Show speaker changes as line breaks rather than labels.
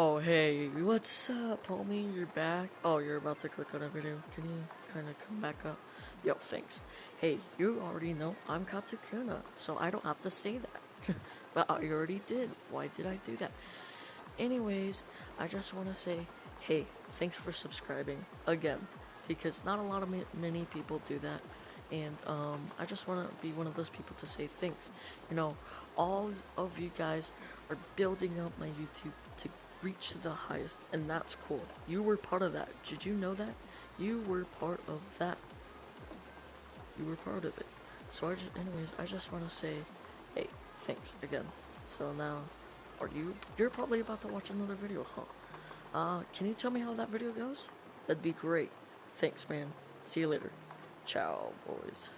Oh, hey, what's up, homie? You're back? Oh, you're about to click on a video. Can you kind of come back up? Yo, thanks. Hey, you already know I'm Katakuna, so I don't have to say that. but I already did. Why did I do that? Anyways, I just want to say, hey, thanks for subscribing again, because not a lot of many people do that, and um, I just want to be one of those people to say thanks. You know, all of you guys are building up my YouTube to reach the highest, and that's cool. You were part of that. Did you know that? You were part of that. You were part of it. So I just, anyways, I just want to say, hey, thanks again. So now, are you, you're probably about to watch another video, huh? Uh, can you tell me how that video goes? That'd be great. Thanks, man. See you later. Ciao, boys.